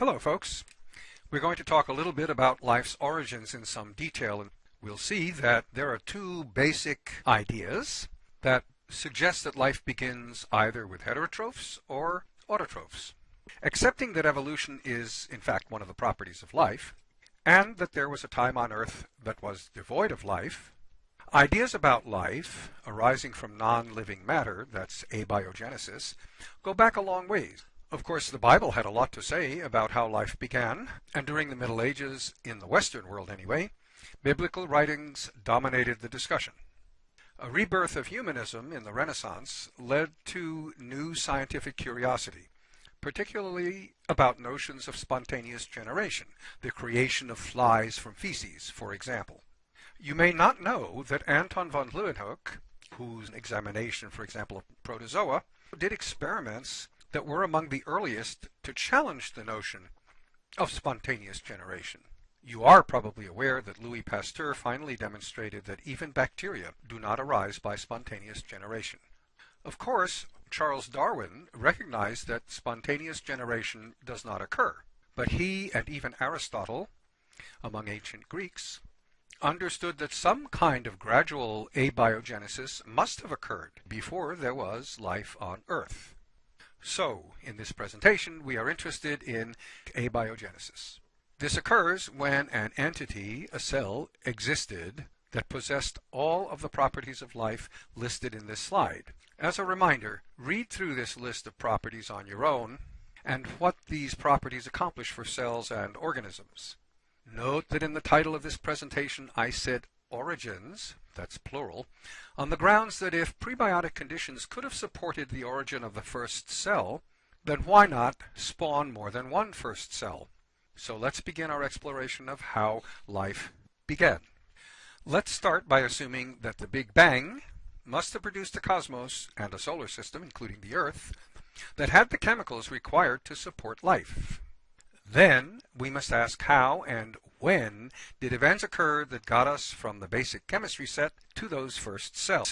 Hello folks. We're going to talk a little bit about life's origins in some detail and we'll see that there are two basic ideas that suggest that life begins either with heterotrophs or autotrophs. Accepting that evolution is in fact one of the properties of life and that there was a time on earth that was devoid of life, ideas about life arising from non-living matter, that's abiogenesis, go back a long ways. Of course, the Bible had a lot to say about how life began, and during the Middle Ages, in the Western world anyway, biblical writings dominated the discussion. A rebirth of humanism in the Renaissance led to new scientific curiosity, particularly about notions of spontaneous generation, the creation of flies from feces, for example. You may not know that Anton von Leeuwenhoek, whose examination, for example, of protozoa, did experiments that were among the earliest to challenge the notion of spontaneous generation. You are probably aware that Louis Pasteur finally demonstrated that even bacteria do not arise by spontaneous generation. Of course, Charles Darwin recognized that spontaneous generation does not occur, but he and even Aristotle, among ancient Greeks, understood that some kind of gradual abiogenesis must have occurred before there was life on Earth. So, in this presentation, we are interested in abiogenesis. This occurs when an entity, a cell, existed that possessed all of the properties of life listed in this slide. As a reminder, read through this list of properties on your own and what these properties accomplish for cells and organisms. Note that in the title of this presentation I said origins, that's plural, on the grounds that if prebiotic conditions could have supported the origin of the first cell, then why not spawn more than one first cell? So let's begin our exploration of how life began. Let's start by assuming that the Big Bang must have produced a cosmos and a solar system, including the Earth, that had the chemicals required to support life. Then we must ask how and when did events occur that got us from the basic chemistry set to those first cells?